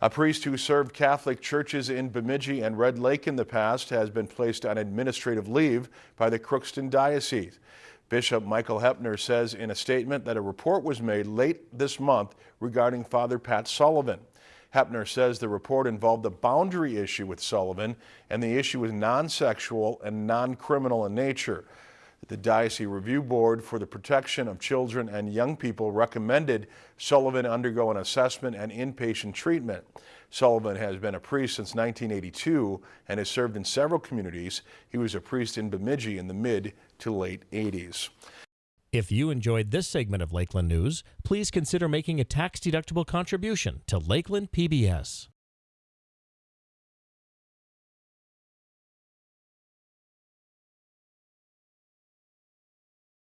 A priest who served Catholic churches in Bemidji and Red Lake in the past has been placed on administrative leave by the Crookston Diocese. Bishop Michael Hoeppner says in a statement that a report was made late this month regarding Father Pat Sullivan. Hoeppner says the report involved a boundary issue with Sullivan and the issue was non-sexual and non-criminal in nature. The Diocese Review Board for the Protection of Children and Young People recommended Sullivan undergo an assessment and inpatient treatment. Sullivan has been a priest since 1982 and has served in several communities. He was a priest in Bemidji in the mid to late 80s. If you enjoyed this segment of Lakeland News, please consider making a tax-deductible contribution to Lakeland PBS.